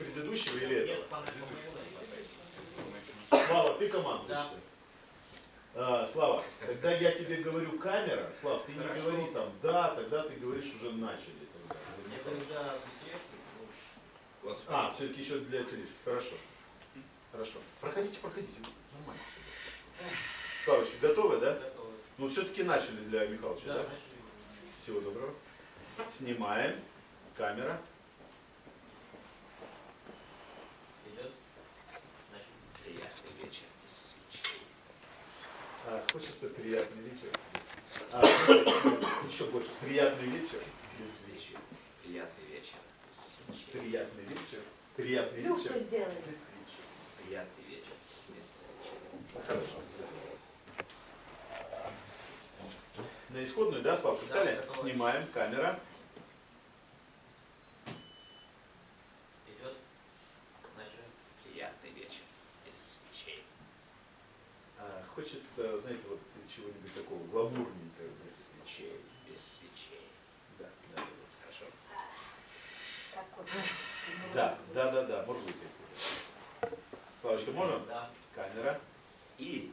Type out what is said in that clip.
предыдущего или этого? Слава, ты командуешься? Да. А, Слава, когда я тебе говорю камера, Слава, ты не Хорошо. говори там да, тогда ты говоришь уже начали. тогда. А, все-таки еще для тележки. Хорошо. Хорошо. Проходите, проходите. Нормально. Славочка, готовы, да? готовы. Ну, все-таки начали для Михалыча, Да, да? начали. Всего доброго. Снимаем. Камера. Идет. Значит, Приятный вечер без свечей. А, хочется приятный вечер. А, еще больше. Приятный вечер без свечи. Приятный вечер без свечей. Приятный вечер. Приятный вечер сделай. без свечи. Приятный вечер без свечей. Ну, Хорошо. На исходную, да, Славка, Да, стали? Снимаем. Камера. идет. Начали. Приятный вечер без свечей. А, хочется, знаете, вот чего-нибудь такого гламурненького без свечей. Без свечей. Да, да, Хорошо. Как вот. да. Да, да, да, быть. Славочка, можем? Да. Камера. И